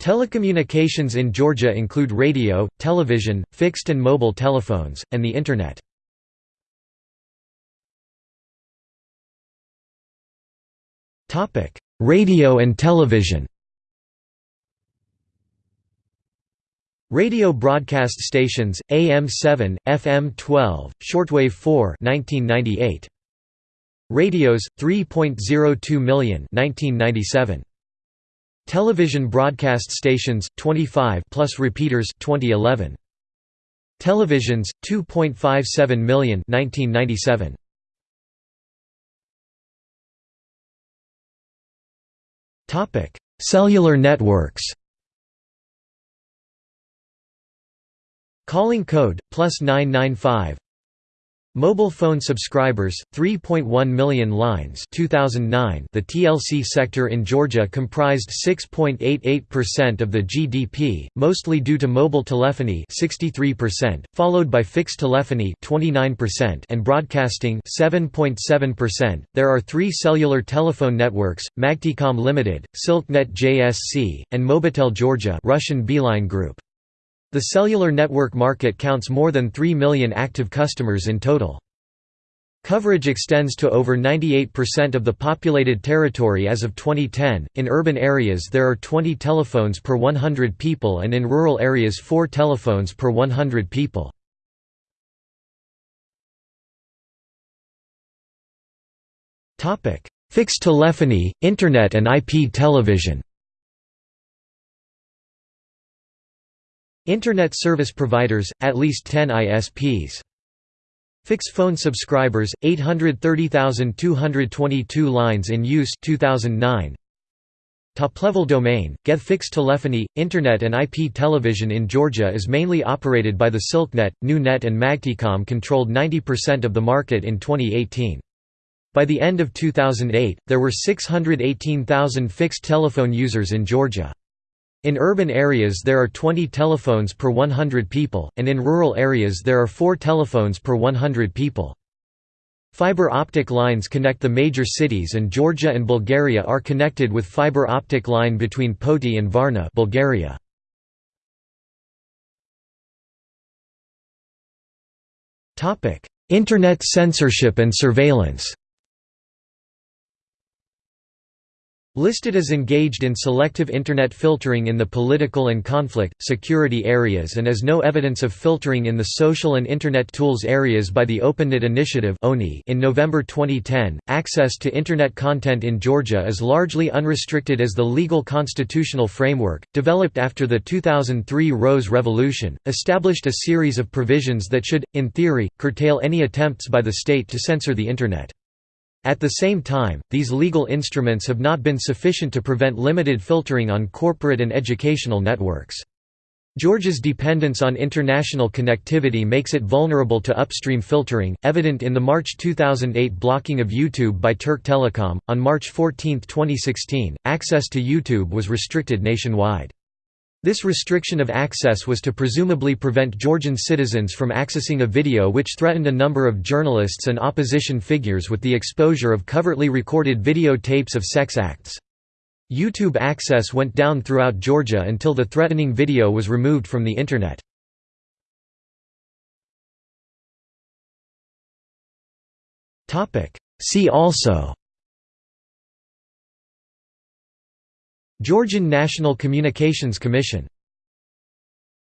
Telecommunications in Georgia include radio, television, fixed and mobile telephones, and the Internet. Radio and television Radio broadcast stations, AM 7, FM 12, shortwave 4 1998. Radios, 3.02 million 1997. Television broadcast stations 25 plus repeaters 2011 Televisions 2.57 million 1997 Topic Cellular networks. Calling code plus 995 Mobile phone subscribers 3.1 million lines 2009 The TLC sector in Georgia comprised 6.88% of the GDP mostly due to mobile telephony 63% followed by fixed telephony 29% and broadcasting 7.7% There are 3 cellular telephone networks Magticom Limited Silknet JSC and Mobitel Georgia Russian Beeline Group the cellular network market counts more than 3 million active customers in total. Coverage extends to over 98% of the populated territory as of 2010. In urban areas, there are 20 telephones per 100 people, and in rural areas, 4 telephones per 100 people. Fixed telephony, internet and IP television. Internet service providers, at least 10 ISPs. Fixed phone subscribers, 830,222 lines in use 2009. Top-level domain, GETH fixed telephony, Internet and IP television in Georgia is mainly operated by the Silknet, NewNet and Magticom controlled 90% of the market in 2018. By the end of 2008, there were 618,000 fixed telephone users in Georgia. In urban areas there are 20 telephones per 100 people, and in rural areas there are 4 telephones per 100 people. Fiber optic lines connect the major cities and Georgia and Bulgaria are connected with fiber optic line between Poti and Varna Bulgaria. Internet censorship and surveillance Listed as engaged in selective Internet filtering in the political and conflict, security areas and as no evidence of filtering in the social and Internet tools areas by the OpenNet Initiative in November 2010, access to Internet content in Georgia is largely unrestricted as the legal constitutional framework, developed after the 2003 Rose Revolution, established a series of provisions that should, in theory, curtail any attempts by the state to censor the Internet. At the same time, these legal instruments have not been sufficient to prevent limited filtering on corporate and educational networks. Georgia's dependence on international connectivity makes it vulnerable to upstream filtering, evident in the March 2008 blocking of YouTube by Turk Telecom. On March 14, 2016, access to YouTube was restricted nationwide. This restriction of access was to presumably prevent Georgian citizens from accessing a video which threatened a number of journalists and opposition figures with the exposure of covertly recorded video tapes of sex acts. YouTube access went down throughout Georgia until the threatening video was removed from the Internet. See also Georgian National Communications Commission